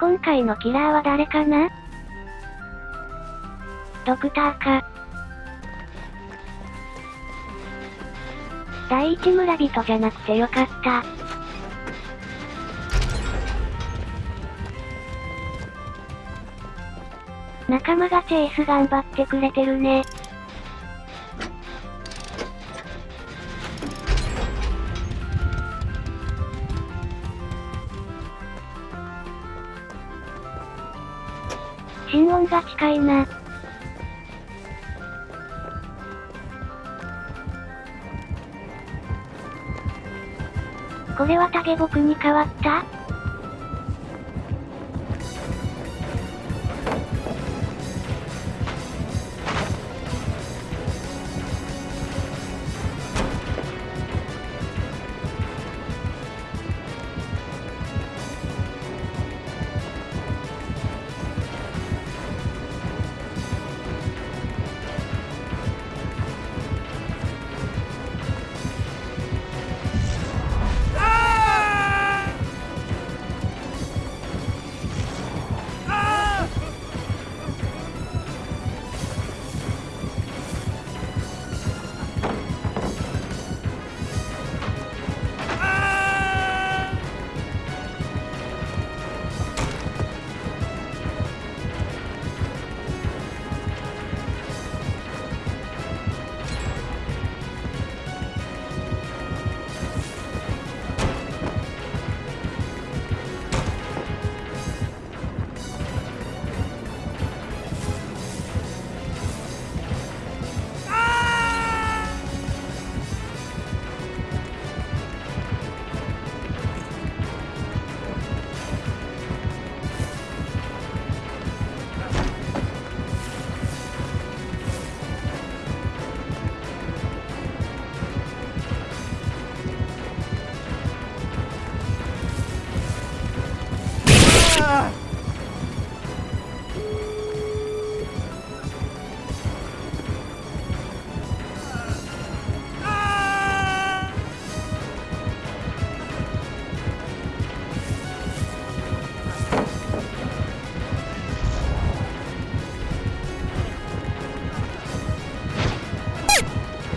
今回のキラーは誰かな？ドクターか。第一村人じゃなくてよかった。仲間がチェイス頑張ってくれてるね。心音が近いな。これは影僕に変わった？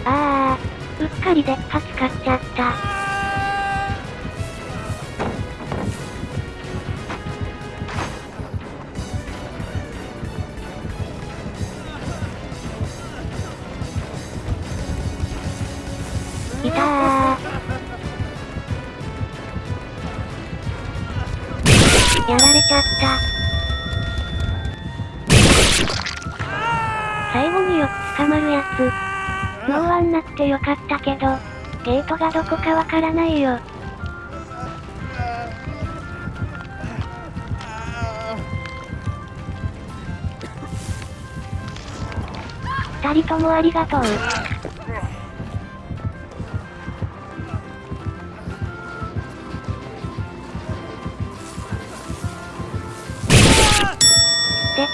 あー、うっかりでッパ使っちゃった。いたー。やられちゃった。最後によく捕まるやつ。ノーワンなくてよかったけど、ゲートがどこかわからないよ。二人ともありがとう。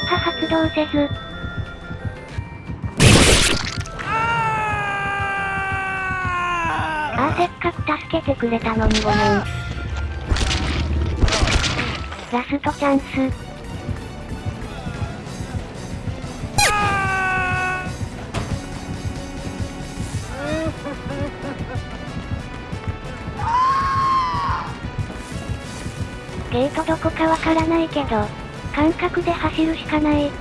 波発動せず、ああせっかく助けてくれたのにごめん。ラストチャンス。ゲートどこかわからないけど、感覚で走るしかない。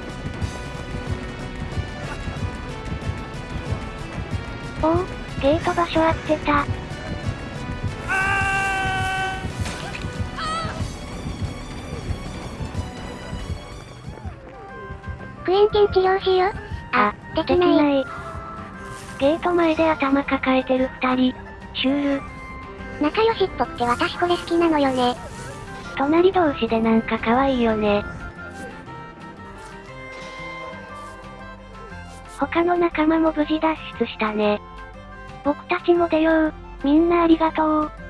おお、ゲート場所合ってた。クエンティン治療しよう。あ、できない。ない。ゲート前で頭抱えてる二人。シュール。仲良しっぽくて私これ好きなのよね。隣同士でなんか可愛いよね。他の仲間も無事脱出したね。僕たちも出よう。みんなありがとう。